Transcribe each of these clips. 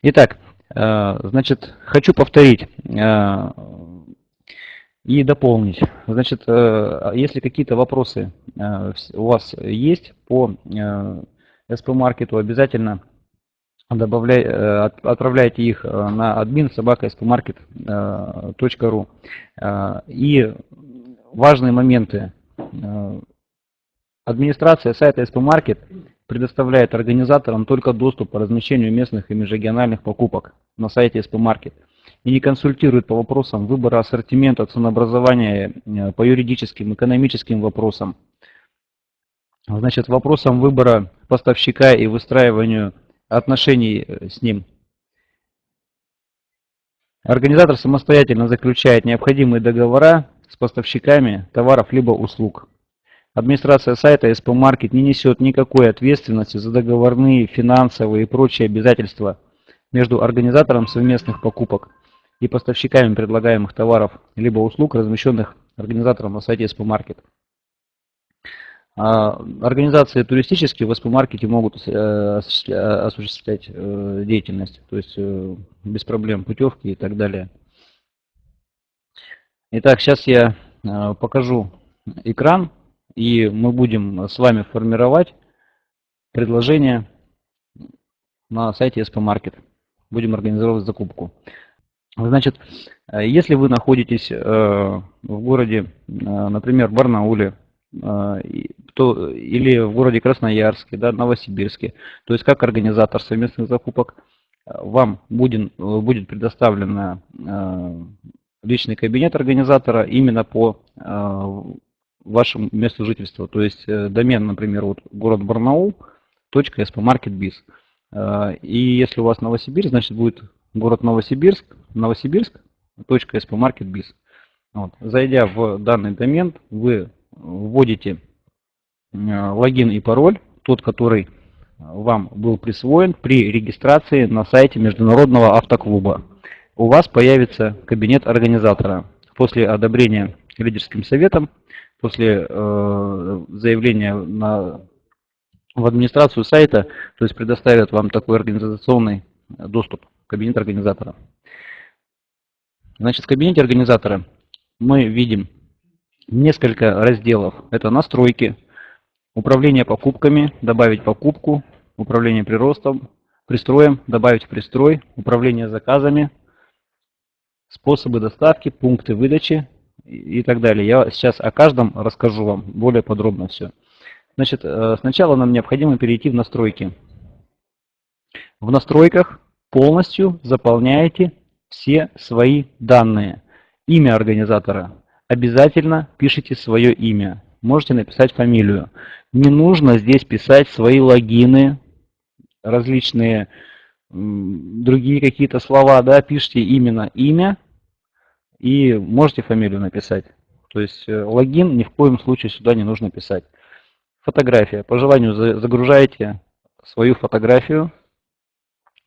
Итак, э, значит, хочу повторить э, и дополнить. Значит, э, если какие-то вопросы у вас есть по SP-маркету, обязательно добавляй, отправляйте их на admin собака И важные моменты. Администрация сайта SP-маркет предоставляет организаторам только доступ по размещению местных и межрегиональных покупок на сайте SP Market и не консультирует по вопросам выбора ассортимента, ценообразования, э, по юридическим, экономическим вопросам. Значит, вопросам выбора поставщика и выстраиванию отношений э, с ним. Организатор самостоятельно заключает необходимые договора с поставщиками товаров либо услуг. Администрация сайта SP Market не несет никакой ответственности за договорные, финансовые и прочие обязательства между организатором совместных покупок и поставщиками предлагаемых товаров либо услуг, размещенных организатором на сайте SP Market. А, организации туристические в SP Market могут э, осуществлять э, деятельность, то есть э, без проблем путевки и так далее. Итак, сейчас я покажу экран и мы будем с вами формировать предложение на сайте SP Market. Будем организовывать закупку. Значит, если вы находитесь э, в городе, э, например, Барнауле, э, то, или в городе Красноярске, да, Новосибирске, то есть как организатор совместных закупок, вам будет, будет предоставлен личный кабинет организатора именно по вашему месту жительства. То есть э, домен, например, вот город Барнаул, spmarketbiz. Э, и если у вас Новосибирск, значит будет город Новосибирск, Новосибирск, spmarketbiz. Вот. Зайдя в данный домен, вы вводите э, логин и пароль, тот, который вам был присвоен при регистрации на сайте Международного автоклуба. У вас появится кабинет организатора. После одобрения лидерским советом после э, заявления на, в администрацию сайта, то есть предоставят вам такой организационный доступ в кабинет организатора. Значит, в кабинете организатора мы видим несколько разделов. Это настройки, управление покупками, добавить покупку, управление приростом, пристроем, добавить пристрой, управление заказами, способы доставки, пункты выдачи, и так далее. Я сейчас о каждом расскажу вам более подробно все. Значит, э, сначала нам необходимо перейти в настройки. В настройках полностью заполняете все свои данные. Имя организатора. Обязательно пишите свое имя. Можете написать фамилию. Не нужно здесь писать свои логины, различные другие какие-то слова. Да, пишите именно имя и можете фамилию написать. То есть э, логин ни в коем случае сюда не нужно писать. Фотография. По желанию загружаете свою фотографию,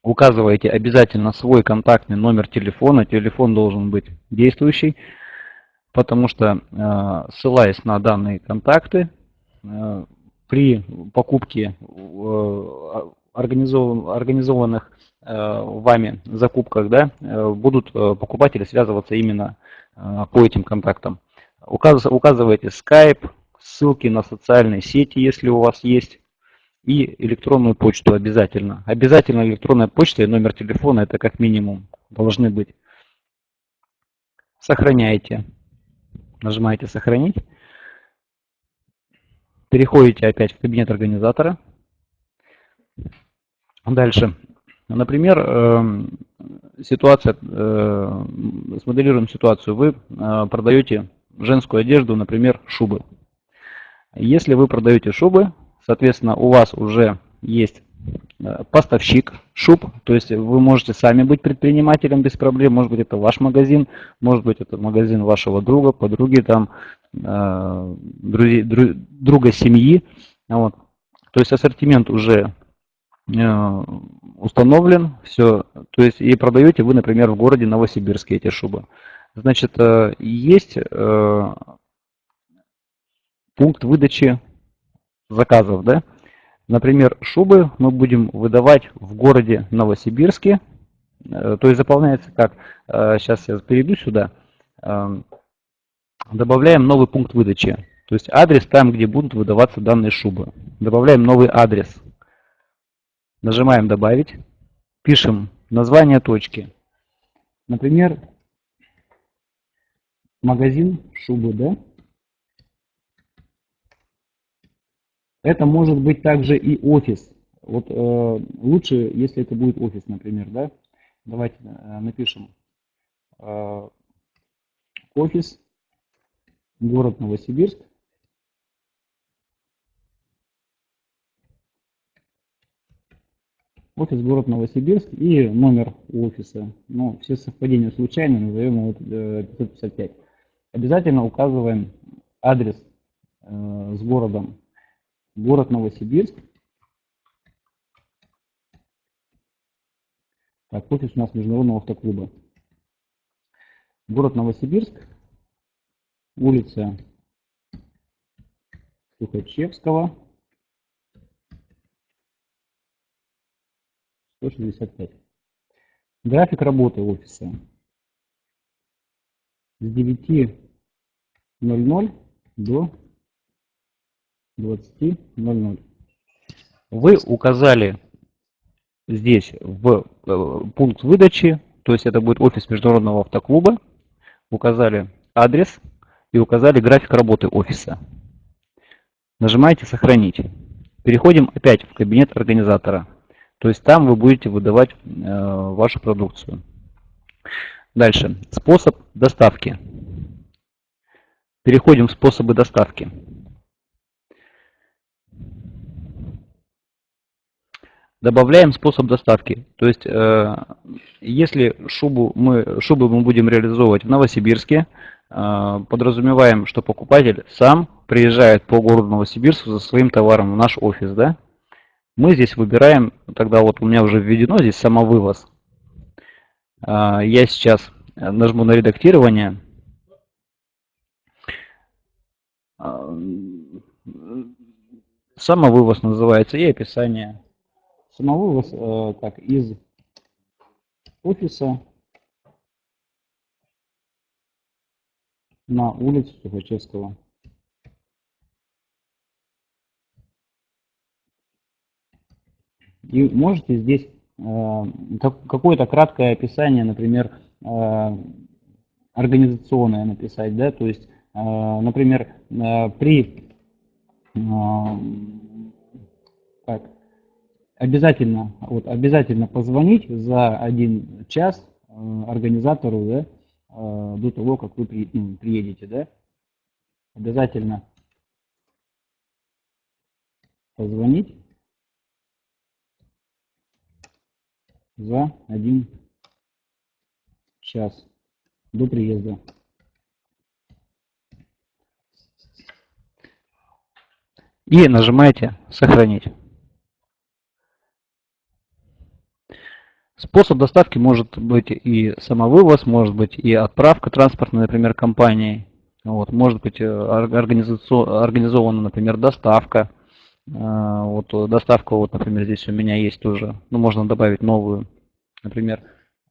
указываете обязательно свой контактный номер телефона. Телефон должен быть действующий, потому что э, ссылаясь на данные контакты, э, при покупке организованных вами закупках, да, э, будут э, покупатели связываться именно по этим контактам. Указывайте Skype, ссылки на социальные сети, если у вас есть, и электронную почту обязательно. Обязательно электронная почта и номер телефона, это как минимум должны быть. Сохраняйте. Нажимаете «Сохранить». Переходите опять в кабинет организатора. Дальше Например, эм, ситуация, э, смоделируем ситуацию. Вы э, продаете женскую одежду, например, шубы. Если вы продаете шубы, соответственно, у вас уже есть э, поставщик шуб, то есть вы можете сами быть предпринимателем без проблем, может быть это ваш магазин, может быть это магазин вашего друга, подруги, там, друзей, друга семьи. Вот. То есть ассортимент уже установлен, все, то есть и продаете вы, например, в городе Новосибирске эти шубы. Значит, э, есть э, пункт выдачи заказов, да? Например, шубы мы будем выдавать в городе Новосибирске то есть заполняется как, сейчас я перейду сюда, добавляем новый пункт выдачи. То есть адрес там, где будут выдаваться данные шубы. Добавляем новый адрес. Нажимаем «Добавить». Пишем название точки. Например, магазин шубы, да? Это может быть также и офис. Вот э, лучше, если это будет офис, например, да? Давайте э, напишем э, офис, город Новосибирск. Офис город Новосибирск и номер офиса. Ну, все совпадения случайно, назовем его 555. Э, Обязательно указываем адрес э, с городом. Город Новосибирск. Так, офис у нас Международного автоклуба. Город Новосибирск. Улица Сухачевского. 165. График работы офиса с 9.00 до 20.00. Вы указали здесь в э, пункт выдачи, то есть это будет офис Международного автоклуба, указали адрес и указали график работы офиса. Нажимаете «Сохранить». Переходим опять в кабинет организатора. То есть там вы будете выдавать э, вашу продукцию. Дальше. Способ доставки. Переходим в способы доставки. Добавляем способ доставки. То есть, э, если шубу мы, шубы мы будем реализовывать в Новосибирске, э, подразумеваем, что покупатель сам приезжает по городу Новосибирску за своим товаром в наш офис. Да? Мы здесь выбираем, тогда вот у меня уже введено здесь самовывоз. А, я сейчас нажму на редактирование. А, самовывоз называется и описание. Самовывоз э, так, из офиса на улицу Сухачевского. И можете здесь э, какое-то краткое описание, например, э, организационное написать, да, то есть, э, например, при так, обязательно, вот, обязательно позвонить за один час организатору, да, до того, как вы ну, приедете, да, обязательно позвонить за один час до приезда. И нажимаете «Сохранить». Способ доставки может быть и самовывоз, может быть и отправка транспортной, например, компанией. Вот, может быть э, организована, например, доставка. А, вот э, доставка, вот, например, здесь у меня есть тоже, ну, можно добавить новую, например,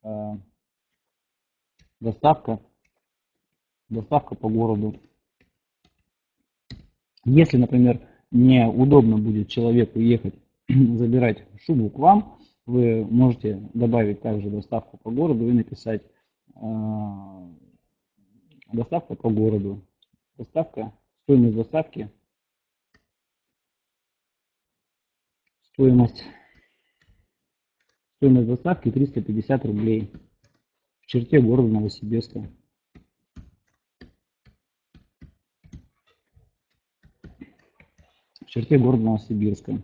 а, доставка, доставка по городу. Если, например, неудобно будет человеку ехать забирать шубу к вам, вы можете добавить также доставку по городу и написать э, доставка по городу. Доставка, стоимость доставки Стоимость, стоимость доставки 350 рублей в черте города Новосибирска. В черте города Новосибирска.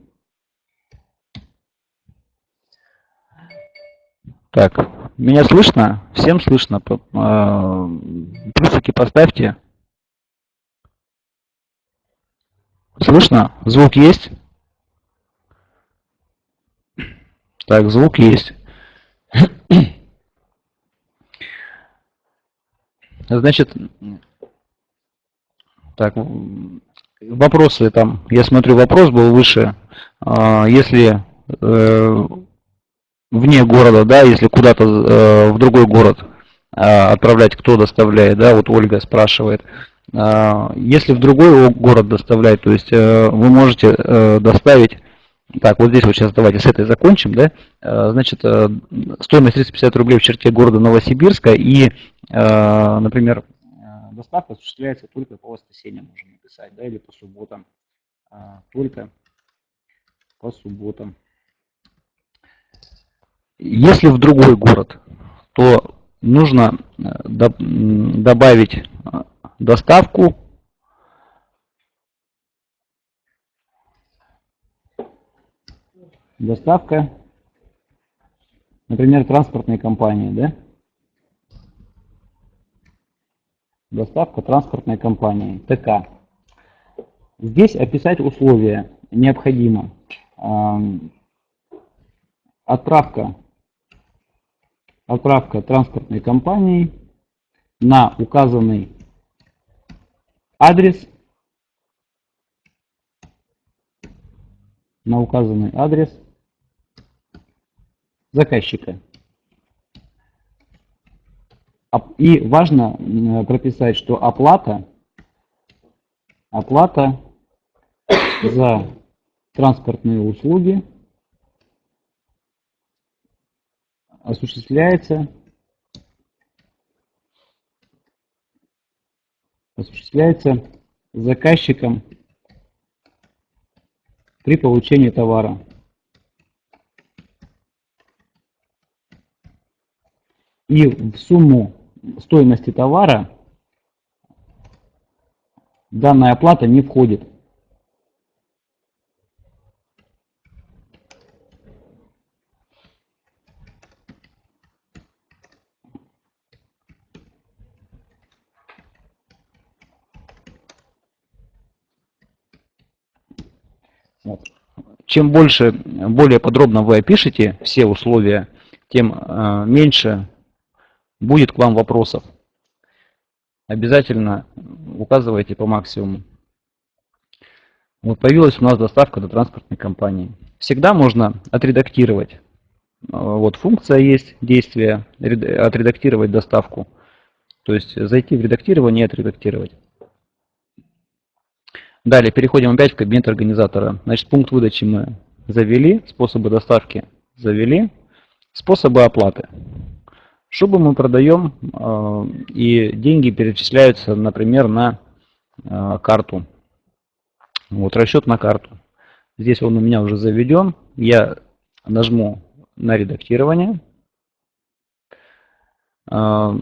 Так, меня слышно? Всем слышно? А, плюсики поставьте. Слышно? Звук есть? Так, звук есть. Значит, так, вопросы там, я смотрю, вопрос был выше. А, если э, вне города, да, если куда-то э, в другой город э, отправлять, кто доставляет, да, вот Ольга спрашивает. Э, если в другой город доставлять, то есть э, вы можете доставить, так, вот здесь вот сейчас давайте с этой закончим, да, э, значит, э, стоимость 350 рублей в черте города Новосибирска и, э, например, доставка осуществляется только по воскресеньям, можно написать, да, или по субботам, только по субботам. Если в другой город, то нужно добавить доставку доставка, например, транспортной компании, да? Доставка транспортной компании, ТК. Здесь описать условия необходимо. Отправка отправка транспортной компании на указанный адрес на указанный адрес заказчика. И важно прописать, что оплата, оплата за транспортные услуги осуществляется осуществляется заказчиком при получении товара. И в сумму стоимости товара данная оплата не входит. Чем больше, более подробно вы опишете все условия, тем э, меньше будет к вам вопросов. Обязательно указывайте по максимуму. Вот появилась у нас доставка до транспортной компании. Всегда можно отредактировать. Э, вот функция есть, действие, отредактировать доставку. То есть зайти в редактирование и отредактировать. Далее переходим опять в кабинет организатора. Значит, пункт выдачи мы завели, способы доставки завели, способы оплаты. Шубу мы продаем, э, и деньги перечисляются, например, на э, карту. Вот расчет на карту. Здесь он у меня уже заведен. Я нажму на редактирование. Э,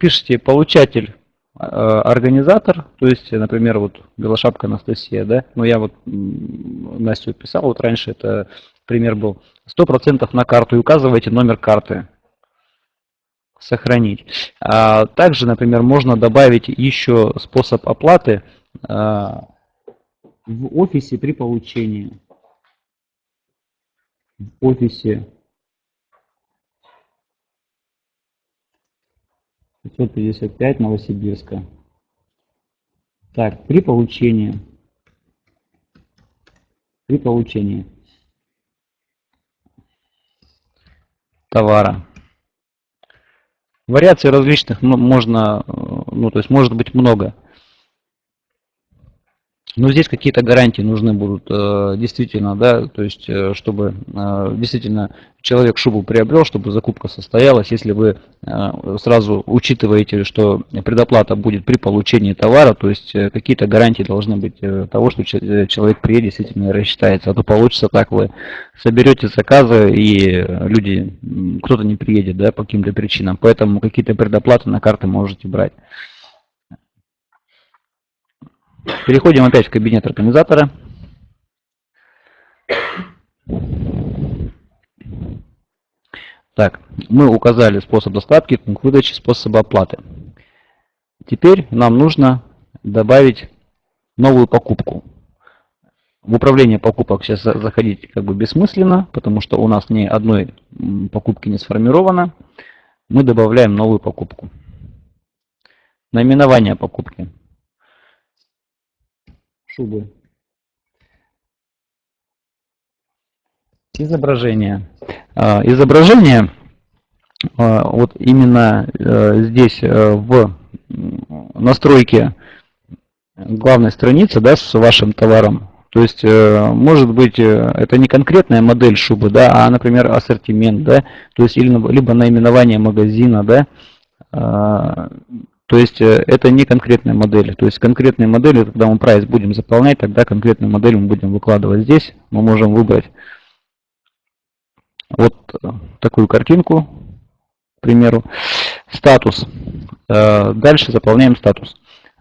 пишите получатель организатор, то есть, например, вот Белошапка Анастасия, да, ну я вот Настю писал, вот раньше это пример был, 100% на карту и указывайте номер карты, сохранить. А также, например, можно добавить еще способ оплаты а, в офисе при получении. В офисе 555 Новосибирска. Так, при получении. При получении товара. Вариаций различных можно, э, ну то есть может быть много. Но здесь какие-то гарантии нужны будут э, действительно, да, то есть э, чтобы э, действительно человек шубу приобрел, чтобы закупка состоялась, если вы сразу учитываете, что предоплата будет при получении товара, то есть какие-то гарантии должны быть того, что человек приедет действительно рассчитается, а то получится так, вы соберете заказы и люди, кто-то не приедет, да, по каким-то причинам, поэтому какие-то предоплаты на карты можете брать. Переходим опять в кабинет организатора. Так, мы указали способ доставки, пункт выдачи, способ оплаты. Теперь нам нужно добавить новую покупку. В управление покупок сейчас заходить как бы бессмысленно, потому что у нас ни одной покупки не сформировано. Мы добавляем новую покупку. Наименование покупки шубы. Изображение. А, изображение а, вот именно э, здесь э, в настройке главной страницы да, с вашим товаром. То есть, э, может быть, это не конкретная модель шубы, да, а, например, ассортимент, да, то есть, или, либо наименование магазина, да, а, то есть, это не конкретная модель. То есть, конкретные модели, когда мы прайс будем заполнять, тогда конкретную модель мы будем выкладывать здесь. Мы можем выбрать вот такую картинку, к примеру. Статус. Э, дальше заполняем статус.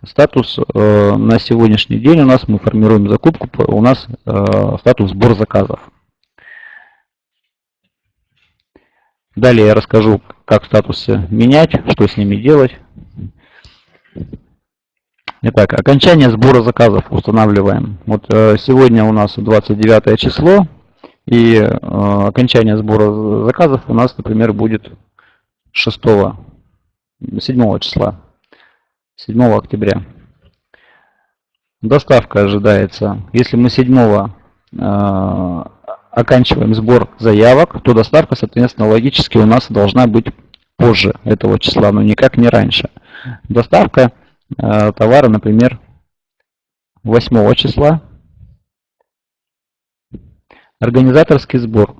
Статус э, на сегодняшний день у нас, мы формируем закупку, у нас э, статус сбор заказов. Далее я расскажу, как статусы менять, что с ними делать. Итак, окончание сбора заказов устанавливаем. Вот сегодня у нас 29 число, и э, окончание сбора заказов у нас, например, будет 6, 7 числа, 7 октября. Доставка ожидается. Если мы 7 э, оканчиваем сбор заявок, то доставка, соответственно, логически у нас должна быть позже этого числа, но никак не раньше. Доставка э, товара, например, 8 числа Организаторский сбор.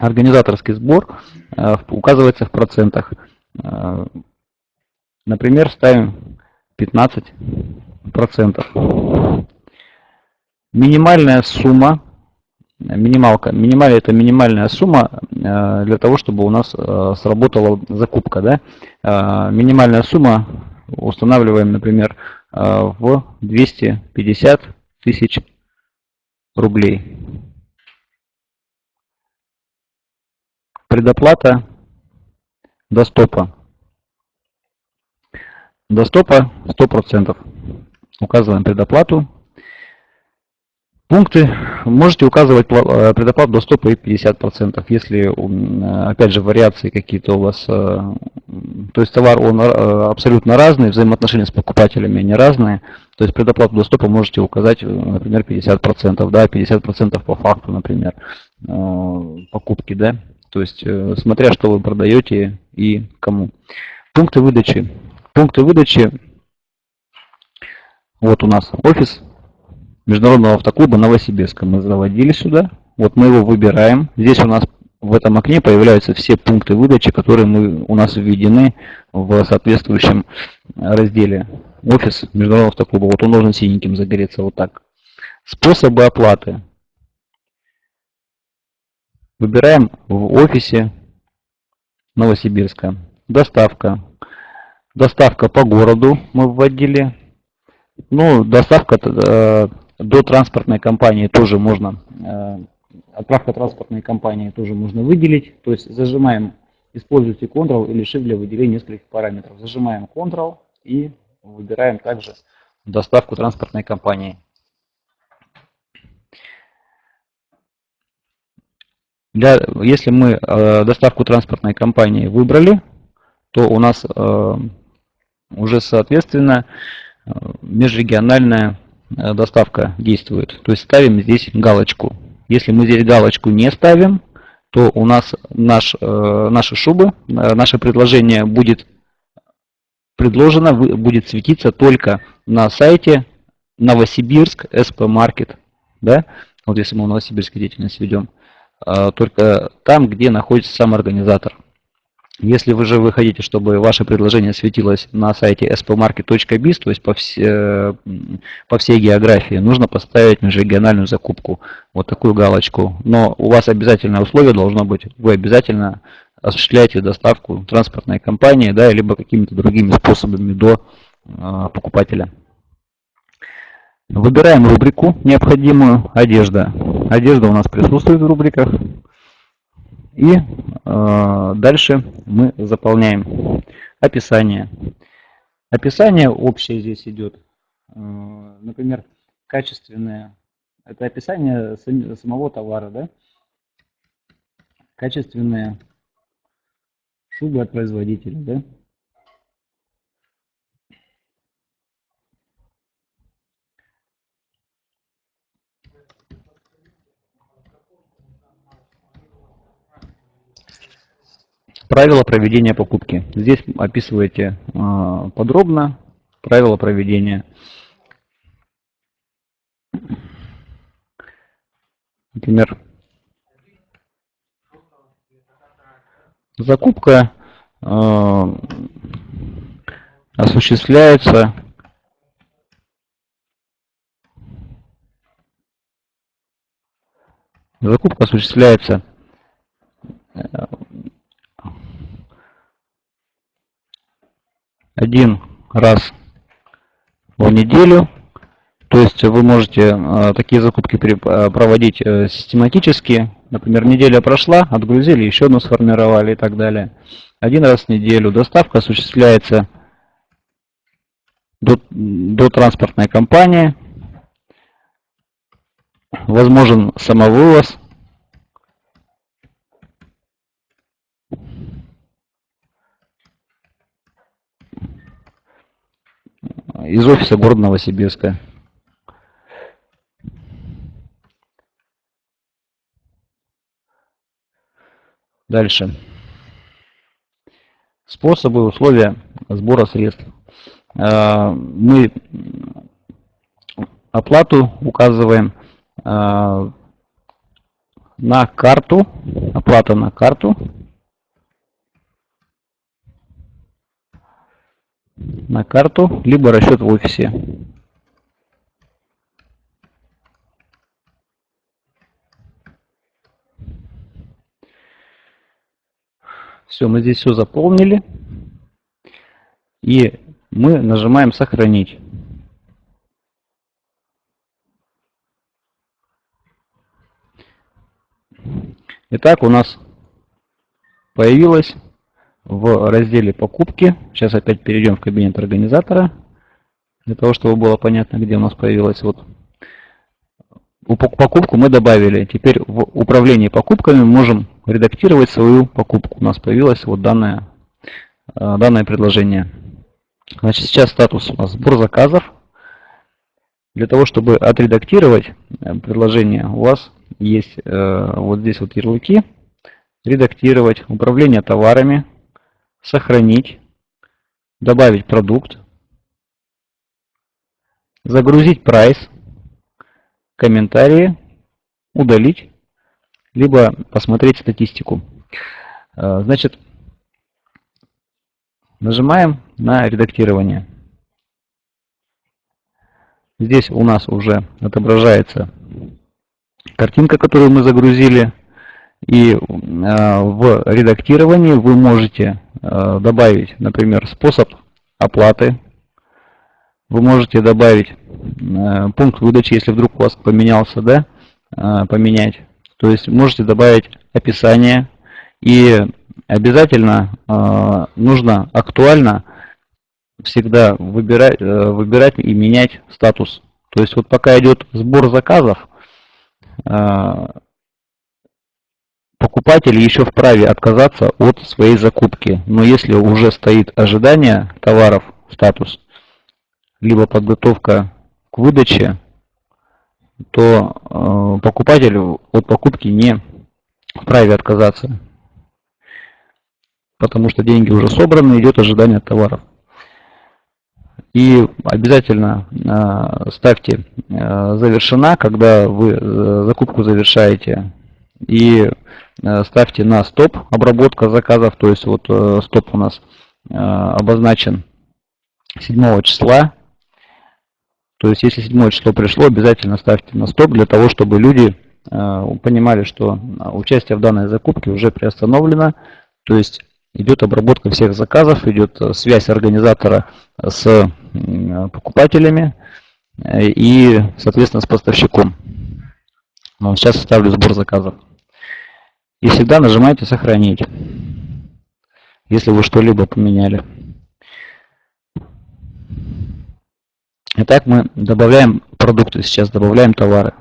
Организаторский сбор э, указывается в процентах. Э, например, ставим 15 процентов. Минимальная сумма, минималка, минимальная это минимальная сумма э, для того, чтобы у нас сработала закупка. Да? Минимальная сумма устанавливаем, например, в 250 тысяч рублей. Предоплата до стопа. До стопа 100%. Указываем предоплату. Пункты. Можете указывать э, предоплату до стопа и 50%. Если, опять же, вариации какие-то у вас. Э, то есть товар он э, абсолютно разный, взаимоотношения с покупателями они разные. То есть предоплату до стопа можете указать, например, 50%, да, 50% по факту, например, покупки, да. То есть, э, смотря что вы продаете и кому. Пункты выдачи. Пункты выдачи. Вот у нас офис Международного автоклуба Новосибирска. Мы заводили сюда. Вот мы его выбираем. Здесь у нас в этом окне появляются все пункты выдачи, которые мы, у нас введены в соответствующем разделе. Офис Международного автоклуба. Вот он должен синеньким загореться вот так. Способы оплаты. Выбираем в офисе Новосибирска. Доставка. Доставка по городу мы вводили. Ну, доставка э, до транспортной компании тоже можно. Э, отправка транспортной компании тоже можно выделить. То есть зажимаем, используйте Ctrl или Shift для выделения нескольких параметров. Зажимаем Ctrl и выбираем также доставку транспортной компании. Для, если мы э, доставку транспортной компании выбрали, то у нас э, уже соответственно э, межрегиональная доставка действует. То есть ставим здесь галочку. Если мы здесь галочку не ставим, то у нас наш, э, наши шубы, э, наше предложение будет предложено, будет светиться только на сайте Новосибирск SP Market. Да? Вот если мы в Новосибирске деятельность ведем. Только там, где находится сам организатор. Если вы же вы хотите, чтобы ваше предложение светилось на сайте spmarket.biz, то есть по, все, по всей географии, нужно поставить межрегиональную закупку, вот такую галочку. Но у вас обязательное условие должно быть, вы обязательно осуществляете доставку транспортной компании, да, либо какими-то другими способами до э, покупателя. Выбираем рубрику необходимую «Одежда». Одежда у нас присутствует в рубриках. И э, дальше мы заполняем описание. Описание общее здесь идет. Э, например, качественное. Это описание самого товара. Да? Качественные шубы от производителя. Да? Правила проведения покупки. Здесь описываете э, подробно правила проведения. Например, закупка э, осуществляется закупка осуществляется э, один раз в неделю. То есть вы можете э, такие закупки э, проводить систематически. Например, неделя прошла, отгрузили, еще одну сформировали и так далее. Один раз в неделю. Доставка осуществляется до, до транспортной компании. Возможен самовывоз. Из офиса города Новосибирска. Дальше. Способы, условия сбора средств. А, мы оплату указываем а, на карту, оплата на карту. На карту, либо расчет в офисе. Все, мы здесь все заполнили. И мы нажимаем «Сохранить». Итак, у нас появилась в разделе «Покупки». Сейчас опять перейдем в кабинет организатора, для того, чтобы было понятно, где у нас появилась вот покупку мы добавили. Теперь в управлении покупками можем редактировать свою покупку. У нас появилось вот данное, э, данное предложение. Значит, сейчас статус у нас сбор заказов. Для того, чтобы отредактировать э, предложение, у вас есть э, вот здесь вот ярлыки. Редактировать, управление товарами, сохранить, добавить продукт, загрузить прайс, комментарии, удалить, либо посмотреть статистику. Э, значит, нажимаем на редактирование. Здесь у нас уже отображается картинка, которую мы загрузили. И э, в редактировании вы можете добавить, например, способ оплаты. Вы можете добавить э, пункт выдачи, если вдруг у вас поменялся, да, э, поменять. То есть можете добавить описание. И обязательно нужно актуально всегда выбирать, выбирать и менять статус. То есть вот пока идет сбор заказов, Покупатель еще вправе отказаться от своей закупки, но если уже стоит ожидание товаров, статус, либо подготовка к выдаче, то э, покупатель от покупки не вправе отказаться, потому что деньги уже собраны, идет ожидание товаров. И обязательно э, ставьте э, завершена, когда вы э, закупку завершаете. И ставьте на стоп обработка заказов, то есть вот э, стоп у нас э, обозначен 7 числа. То есть если 7 число пришло, обязательно ставьте на стоп для того, чтобы люди понимали, что участие в данной закупке уже приостановлено. То есть идет обработка всех заказов, идет связь организатора с покупателями и, соответственно, с поставщиком. Сейчас ставлю сбор заказов. И всегда нажимаете «Сохранить», если вы что-либо поменяли. Итак, мы добавляем продукты, сейчас добавляем товары.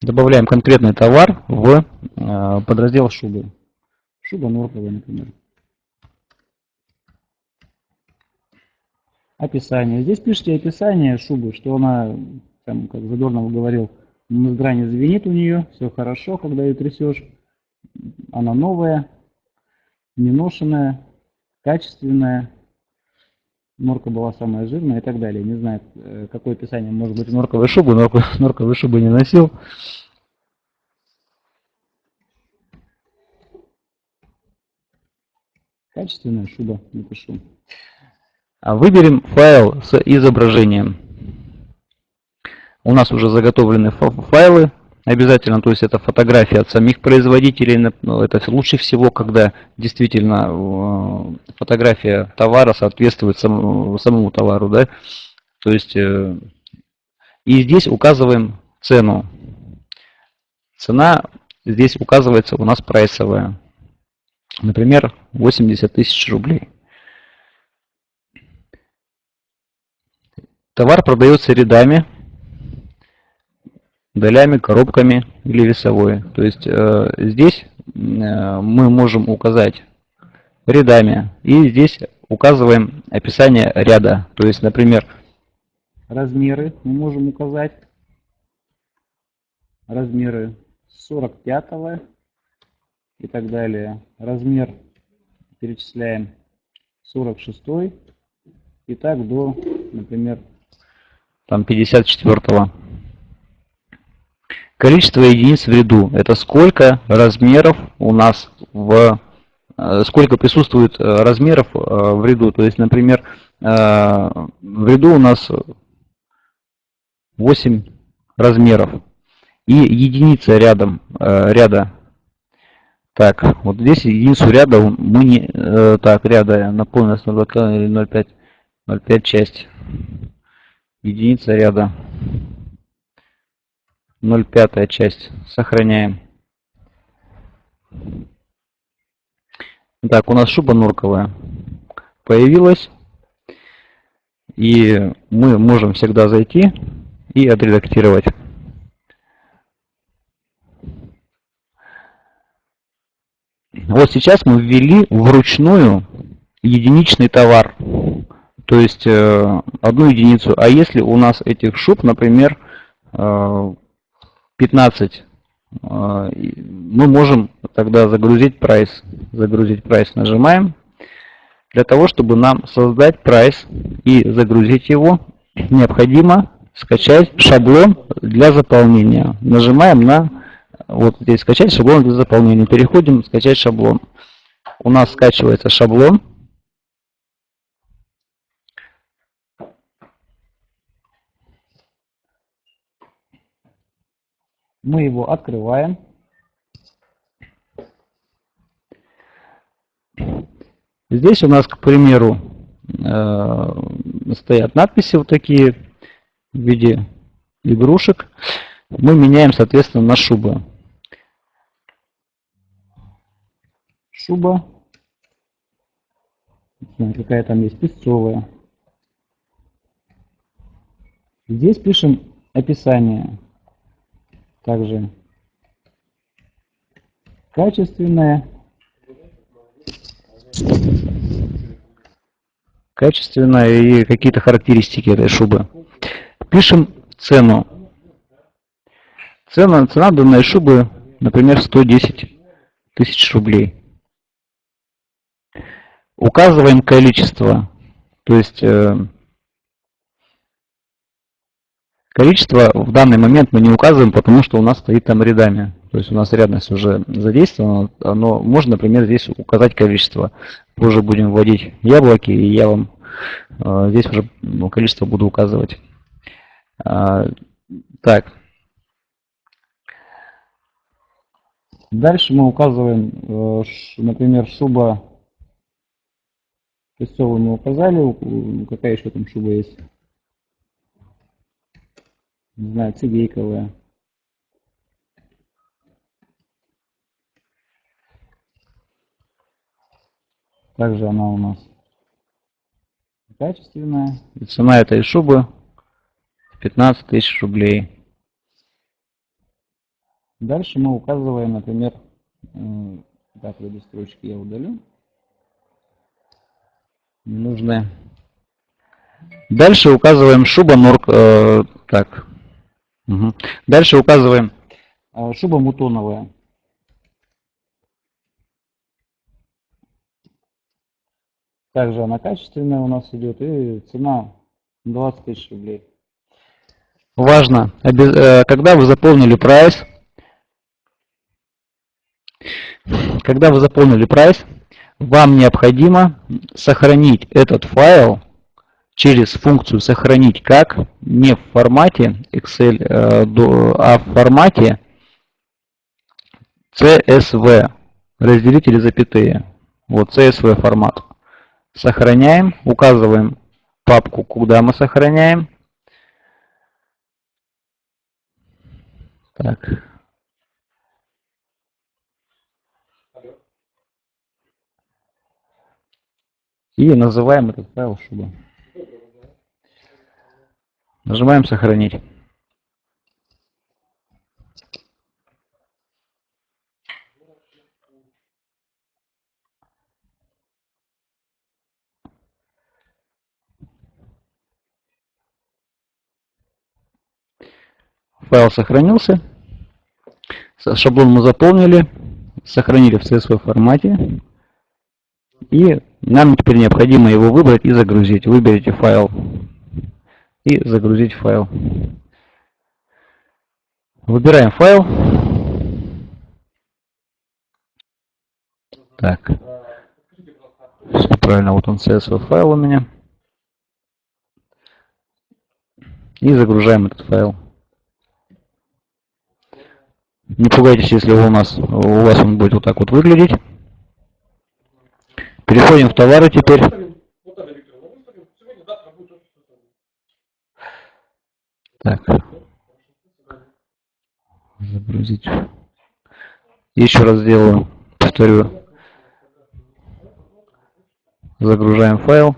Добавляем конкретный товар в э, подраздел шубы. Шуба норковая, например. Описание. Здесь пишите описание шубы, что она, там, как Задорнов говорил, Мозгра не звенит у нее, все хорошо, когда ее трясешь. Она новая, неношенная, качественная. Норка была самая жирная и так далее. Не знаю, э, какое описание может быть норковой шубы. Норку, норковой шубы не носил. Качественная шуба, напишу. А выберем файл с изображением. У нас уже заготовлены файлы обязательно, то есть это фотографии от самих производителей. Ну, это лучше всего, когда действительно э, фотография товара соответствует самому, товару. Да? То есть, э, и здесь указываем цену. Цена здесь указывается у нас прайсовая. Например, 80 тысяч рублей. Товар продается рядами, долями, коробками или весовой. То есть э, здесь э, мы можем указать рядами и здесь указываем описание ряда. То есть, например, размеры мы можем указать. Размеры 45 и так далее. Размер перечисляем 46 и так до, например, там 54 -го. Количество единиц в ряду – это сколько размеров у нас в э, сколько присутствует э, размеров э, в ряду. То есть, например, в ряду у нас 8 размеров и единица рядом ряда. Так, вот здесь единицу ряда мы не так ряда напомню 0,2 или 0,5 0,5 часть единица ряда 0,5 часть. Сохраняем. Так, у нас шуба норковая появилась. И мы можем всегда зайти и отредактировать. Вот сейчас мы ввели вручную единичный товар. То есть э, одну единицу. А если у нас этих шуб, например, э, 15, а, мы можем тогда загрузить прайс. Загрузить прайс нажимаем. Для того, чтобы нам создать прайс и загрузить его, необходимо скачать шаблон для заполнения. Нажимаем на вот здесь скачать шаблон для заполнения. Переходим скачать шаблон. У нас скачивается шаблон. Мы его открываем. Здесь у нас, к примеру, э, стоят надписи вот такие в виде игрушек. Мы меняем, соответственно, на шубы. Шуба. Какая там есть, песцовая. Здесь пишем описание также качественная, качественная и какие-то характеристики этой шубы. Пишем цену. Цена, цена данной шубы, например, 110 тысяч рублей. Указываем количество, то есть э, Количество в данный момент мы не указываем, потому что у нас стоит там рядами. То есть у нас рядность уже задействована, но можно, например, здесь указать количество. Позже будем вводить яблоки, и я вам э, здесь уже ну, количество буду указывать. А, так. Дальше мы указываем, э, например, шуба песцовую мы указали, какая еще там шуба есть не знаю, цигейковая. Также она у нас качественная. И цена этой шубы 15 тысяч рублей. Дальше мы указываем, например, так, эти строчки я удалю. Ненужные. Дальше указываем шуба норк. Э, так, Угу. Дальше указываем э, шуба мутоновая. Также она качественная у нас идет и цена 20 тысяч рублей. Важно, э, когда вы заполнили прайс, когда вы заполнили прайс, вам необходимо сохранить этот файл через функцию «Сохранить как» не в формате Excel, э, а в формате CSV, разделители запятые. Вот CSV формат. Сохраняем, указываем папку, куда мы сохраняем. Так. И называем этот файл шуба. Нажимаем сохранить. Файл сохранился. Шаблон мы заполнили, сохранили в CSV формате. И нам теперь необходимо его выбрать и загрузить. Выберите файл и загрузить файл. Выбираем файл. Так. Все правильно, вот он CSV файл у меня. И загружаем этот файл. Не пугайтесь, если у нас у вас он будет вот так вот выглядеть. Переходим в товары теперь. Так. Загрузить. Еще раз сделаю, повторю. Загружаем файл.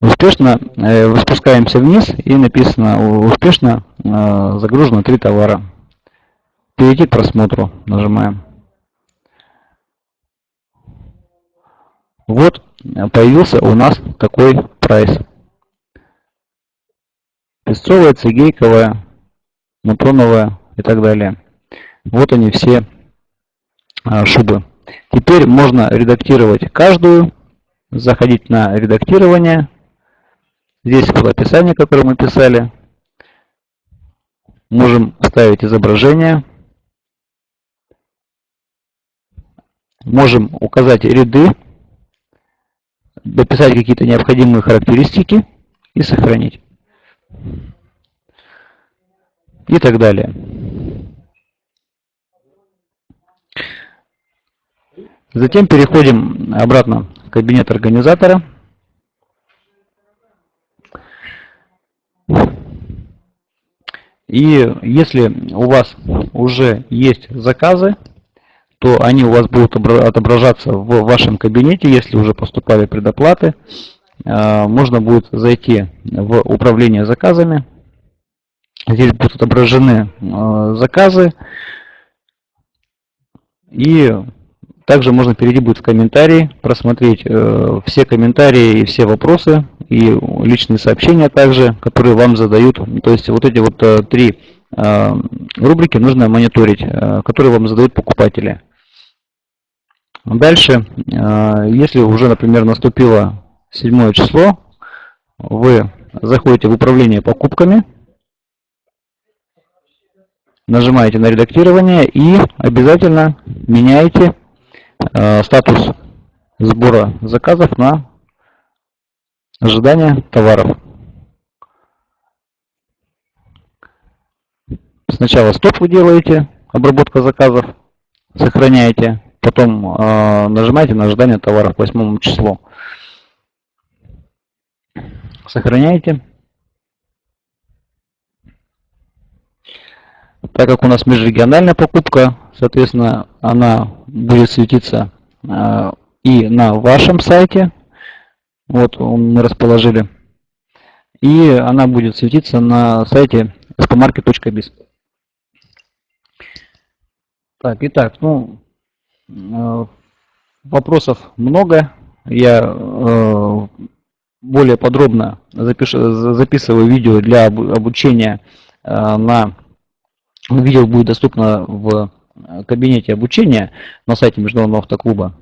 Успешно э, спускаемся вниз и написано успешно э, загружено три товара. Перейти к просмотру нажимаем. Вот появился у нас такой прайс. Песцовая, цигейковая, мутоновая и так далее. Вот они все а, шубы. Теперь можно редактировать каждую, заходить на редактирование. Здесь было описание, которое мы писали. Можем ставить изображение. Можем указать ряды дописать какие-то необходимые характеристики и сохранить. И так далее. Затем переходим обратно в кабинет организатора. И если у вас уже есть заказы, то они у вас будут отображаться в вашем кабинете, если уже поступали предоплаты. А, можно будет зайти в управление заказами. Здесь будут отображены а, заказы. И также можно перейти будет в комментарии, просмотреть э, все комментарии и все вопросы, и личные сообщения также, которые вам задают. То есть вот эти вот э, три э, рубрики нужно мониторить, которые вам задают покупатели. Дальше, э, если уже, например, наступило седьмое число, вы заходите в управление покупками, нажимаете на редактирование и обязательно меняете э, статус сбора заказов на ожидание товаров. Сначала стоп вы делаете, обработка заказов, сохраняете потом э, нажимаете на ожидание товара к 8 числу. Сохраняете. Так как у нас межрегиональная покупка, соответственно, она будет светиться э, и на вашем сайте. Вот мы расположили. И она будет светиться на сайте expomarket.biz. Так, итак, ну, вопросов много. Я э, более подробно запишу, записываю видео для обучения на... Видео будет доступно в кабинете обучения на сайте Международного автоклуба.